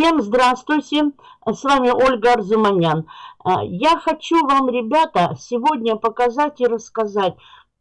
Всем здравствуйте, с вами Ольга Арзуманян. А, я хочу вам, ребята, сегодня показать и рассказать,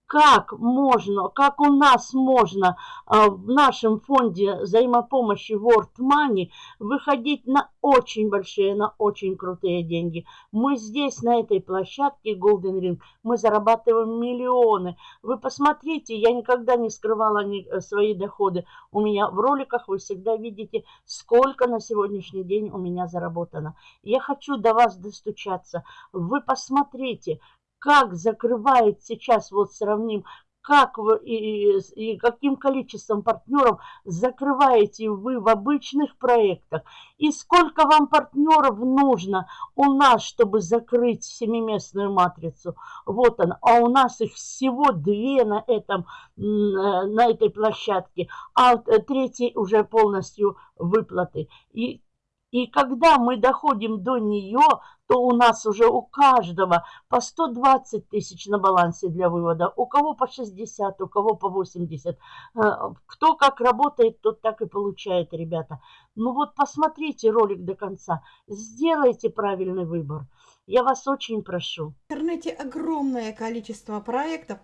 как можно, как у нас можно а, в нашем фонде взаимопомощи World Money выходить на очень большие, на очень крутые деньги. Мы здесь, на этой площадке Golden Ring, мы зарабатываем миллионы. Вы посмотрите, я никогда не скрывала э, свои доходы. У меня в роликах вы всегда видите, сколько на сегодняшний день у меня заработано. Я хочу до вас достучаться. Вы посмотрите, как закрывает сейчас, вот сравним, как вы и, и каким количеством партнеров закрываете вы в обычных проектах, и сколько вам партнеров нужно у нас, чтобы закрыть семиместную матрицу. Вот он, а у нас их всего две на, этом, на этой площадке, а третий уже полностью выплаты. И и когда мы доходим до нее, то у нас уже у каждого по 120 тысяч на балансе для вывода, у кого по 60, у кого по 80. Э, кто как работает, тот так и получает, ребята. Ну вот посмотрите ролик до конца, сделайте правильный выбор. Я вас очень прошу. В интернете огромное количество проектов,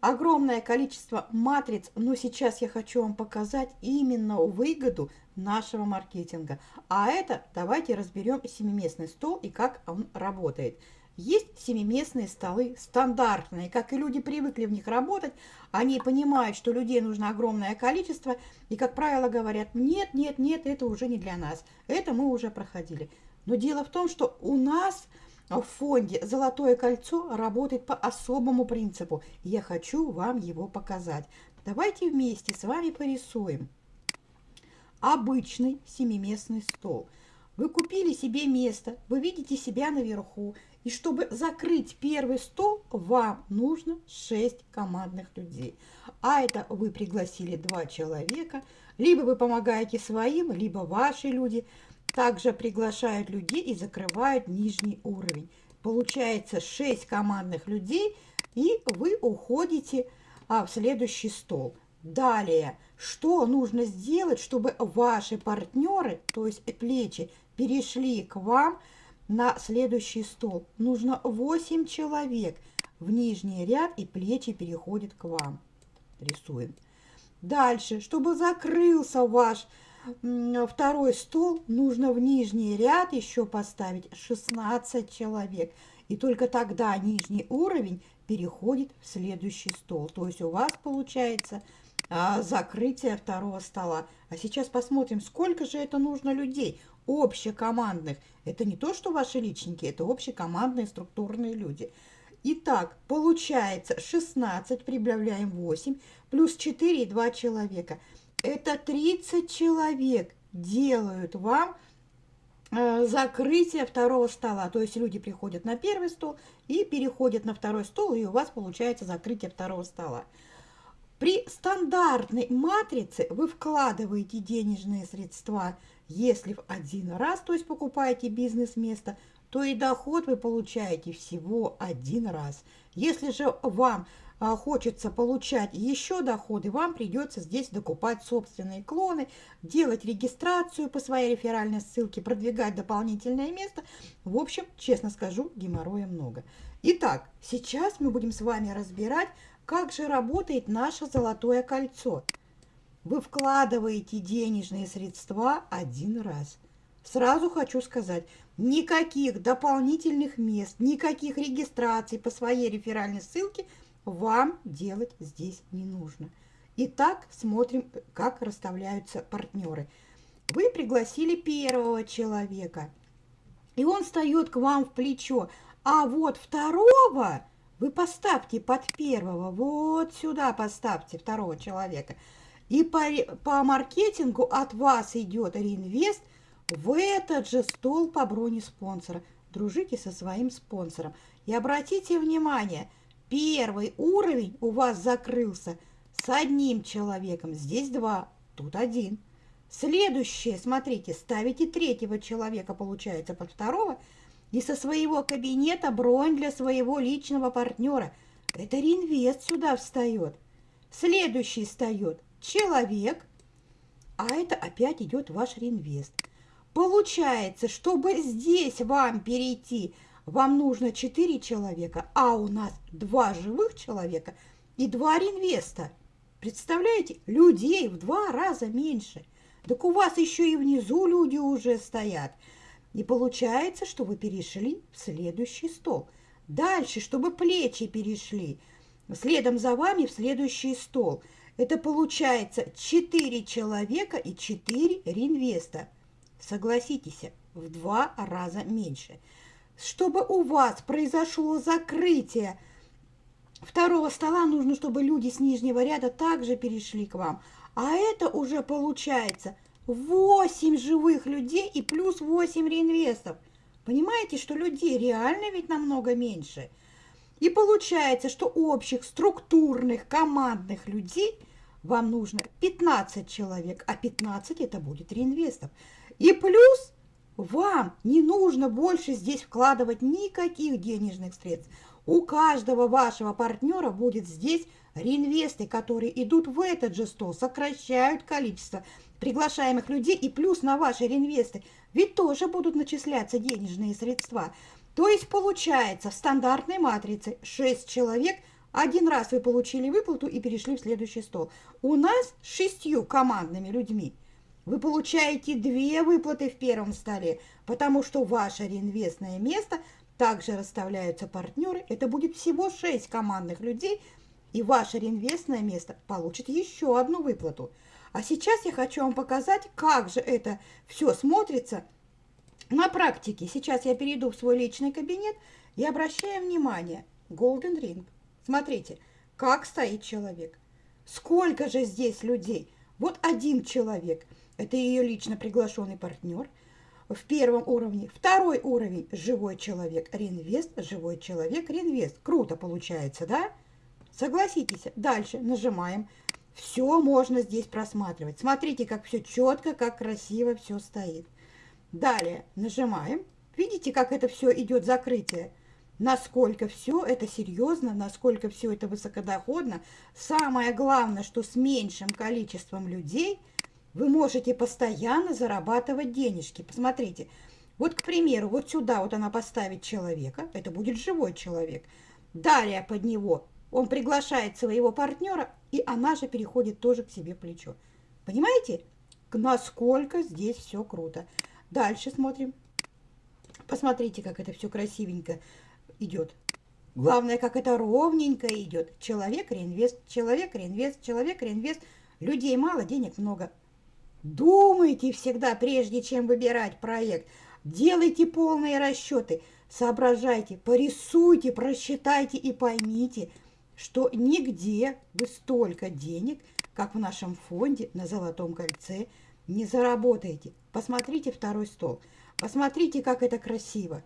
огромное количество матриц, но сейчас я хочу вам показать именно выгоду нашего маркетинга. А это давайте разберем семиместный стол и как он работает. Есть семиместные столы стандартные, как и люди привыкли в них работать, они понимают, что людей нужно огромное количество, и, как правило, говорят, нет, нет, нет, это уже не для нас, это мы уже проходили. Но дело в том, что у нас в фонде «Золотое кольцо» работает по особому принципу. Я хочу вам его показать. Давайте вместе с вами порисуем. Обычный семиместный стол. Вы купили себе место, вы видите себя наверху. И чтобы закрыть первый стол, вам нужно 6 командных людей. А это вы пригласили два человека. Либо вы помогаете своим, либо ваши люди – также приглашают людей и закрывают нижний уровень. Получается 6 командных людей, и вы уходите а, в следующий стол. Далее, что нужно сделать, чтобы ваши партнеры, то есть плечи, перешли к вам на следующий стол? Нужно 8 человек в нижний ряд, и плечи переходят к вам. Рисуем. Дальше, чтобы закрылся ваш второй стол нужно в нижний ряд еще поставить 16 человек. И только тогда нижний уровень переходит в следующий стол. То есть у вас получается а, закрытие второго стола. А сейчас посмотрим, сколько же это нужно людей, общекомандных. Это не то, что ваши личники, это общекомандные структурные люди. Итак, получается 16, прибавляем 8, плюс 4 и 2 человека – это 30 человек делают вам э, закрытие второго стола. То есть люди приходят на первый стол и переходят на второй стол, и у вас получается закрытие второго стола. При стандартной матрице вы вкладываете денежные средства, если в один раз, то есть покупаете бизнес-место, то и доход вы получаете всего один раз. Если же вам хочется получать еще доходы, вам придется здесь докупать собственные клоны, делать регистрацию по своей реферальной ссылке, продвигать дополнительное место. В общем, честно скажу, геморроя много. Итак, сейчас мы будем с вами разбирать, как же работает наше золотое кольцо. Вы вкладываете денежные средства один раз. Сразу хочу сказать, никаких дополнительных мест, никаких регистраций по своей реферальной ссылке – вам делать здесь не нужно. Итак, смотрим, как расставляются партнеры. Вы пригласили первого человека, и он встает к вам в плечо. А вот второго вы поставьте под первого, вот сюда поставьте второго человека. И по, по маркетингу от вас идет реинвест в этот же стол по броне спонсора. Дружите со своим спонсором. И обратите внимание – Первый уровень у вас закрылся с одним человеком. Здесь два, тут один. Следующее, смотрите, ставите третьего человека, получается, под второго. И со своего кабинета бронь для своего личного партнера. Это реинвест сюда встает. Следующий встает человек, а это опять идет ваш реинвест. Получается, чтобы здесь вам перейти, вам нужно 4 человека, а у нас 2 живых человека и 2 реинвеста. Представляете, людей в два раза меньше. Так у вас еще и внизу люди уже стоят. И получается, что вы перешли в следующий стол. Дальше, чтобы плечи перешли, следом за вами в следующий стол. Это получается 4 человека и 4 реинвеста. Согласитесь, в два раза меньше. Чтобы у вас произошло закрытие второго стола, нужно, чтобы люди с нижнего ряда также перешли к вам. А это уже получается 8 живых людей и плюс 8 реинвестов. Понимаете, что людей реально ведь намного меньше. И получается, что общих структурных командных людей вам нужно 15 человек, а 15 это будет реинвестов. И плюс вам не нужно больше здесь вкладывать никаких денежных средств. У каждого вашего партнера будет здесь реинвесты, которые идут в этот же стол, сокращают количество приглашаемых людей и плюс на ваши реинвесты ведь тоже будут начисляться денежные средства. То есть получается в стандартной матрице 6 человек, один раз вы получили выплату и перешли в следующий стол. У нас шестью командными людьми – вы получаете две выплаты в первом столе, потому что ваше реинвестное место также расставляются партнеры. Это будет всего 6 командных людей, и ваше реинвестное место получит еще одну выплату. А сейчас я хочу вам показать, как же это все смотрится на практике. Сейчас я перейду в свой личный кабинет и обращаю внимание. Golden Ring. Смотрите, как стоит человек. Сколько же здесь людей? Вот один человек – это ее лично приглашенный партнер. В первом уровне. Второй уровень – живой человек, реинвест, живой человек, реинвест. Круто получается, да? Согласитесь. Дальше нажимаем. Все можно здесь просматривать. Смотрите, как все четко, как красиво все стоит. Далее нажимаем. Видите, как это все идет закрытие? Насколько все это серьезно, насколько все это высокодоходно. Самое главное, что с меньшим количеством людей – вы можете постоянно зарабатывать денежки. Посмотрите, вот, к примеру, вот сюда вот она поставит человека, это будет живой человек. Далее под него он приглашает своего партнера, и она же переходит тоже к себе плечо. Понимаете, насколько здесь все круто. Дальше смотрим. Посмотрите, как это все красивенько идет. Главное, как это ровненько идет. Человек, реинвест, человек, реинвест, человек, реинвест. Людей мало, денег много. Думайте всегда, прежде чем выбирать проект. Делайте полные расчеты, соображайте, порисуйте, просчитайте и поймите, что нигде вы столько денег, как в нашем фонде на Золотом кольце, не заработаете. Посмотрите второй стол. Посмотрите, как это красиво,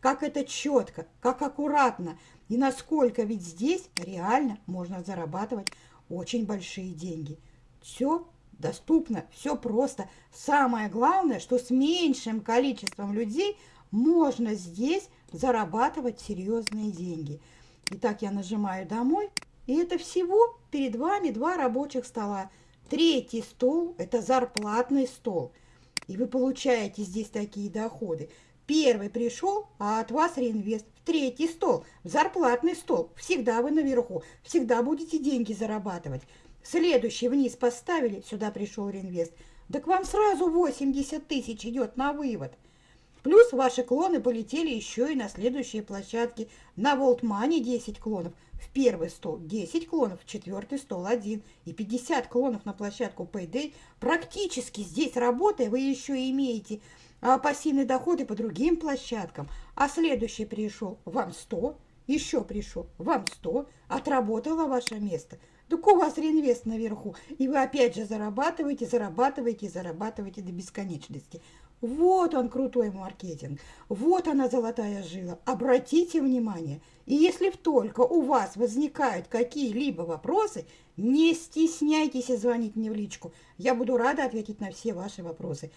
как это четко, как аккуратно и насколько ведь здесь реально можно зарабатывать очень большие деньги. Все доступно, все просто. Самое главное, что с меньшим количеством людей можно здесь зарабатывать серьезные деньги. Итак, я нажимаю «Домой», и это всего перед вами два рабочих стола. Третий стол – это зарплатный стол. И вы получаете здесь такие доходы. Первый пришел, а от вас реинвест. В третий стол, в зарплатный стол. Всегда вы наверху, всегда будете деньги зарабатывать. Следующий вниз поставили, сюда пришел реинвест. Да к вам сразу 80 тысяч идет на вывод. Плюс ваши клоны полетели еще и на следующие площадки. На Волтмане 10 клонов, в первый стол 10 клонов, в четвертый стол 1 и 50 клонов на площадку Payday. Практически здесь работая вы еще имеете а, пассивные доходы по другим площадкам. А следующий пришел вам 100, еще пришел вам 100, отработало ваше место – так у вас реинвест наверху, и вы опять же зарабатываете, зарабатываете, зарабатываете до бесконечности. Вот он крутой маркетинг, вот она золотая жила. Обратите внимание, и если только у вас возникают какие-либо вопросы, не стесняйтесь звонить мне в личку. Я буду рада ответить на все ваши вопросы.